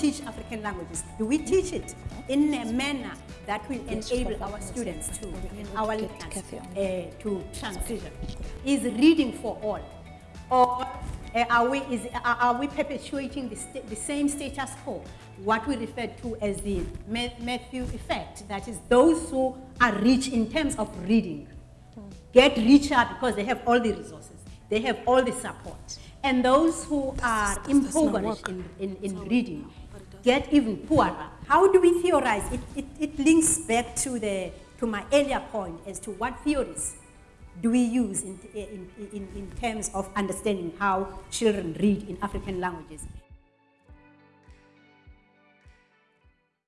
teach African languages, do we teach it in a manner that will enable our students to, our learners, uh, to transition? Is reading for all? Or uh, are, we, is, are we perpetuating the, the same status quo, what we refer to as the Matthew effect, that is those who are rich in terms of reading, get richer because they have all the resources, they have all the support. And those who are impoverished in, in, in reading get even poorer. How do we theorize? It, it, it links back to, the, to my earlier point as to what theories do we use in, in, in, in terms of understanding how children read in African languages.